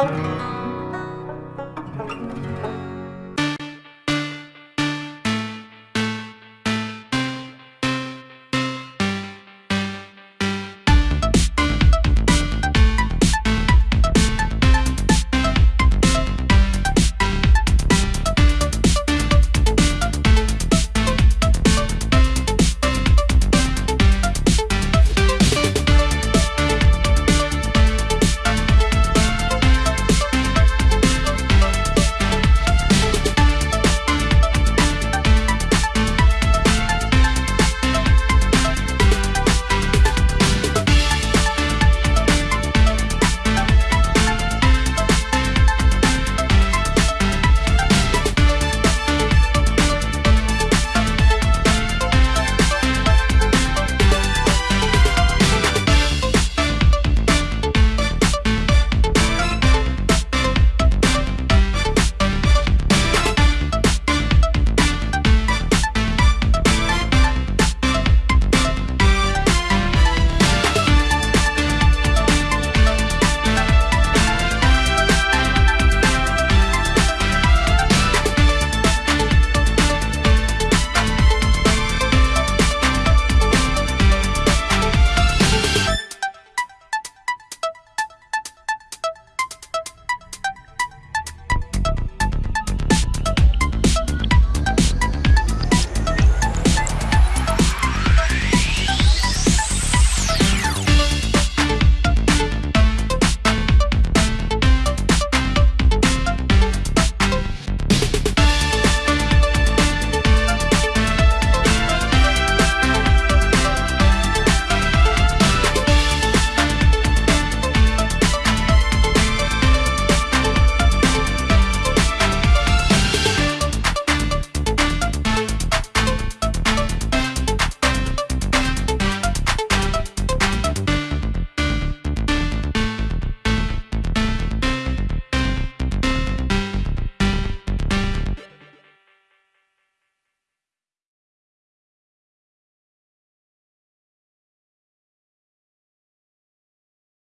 Okay.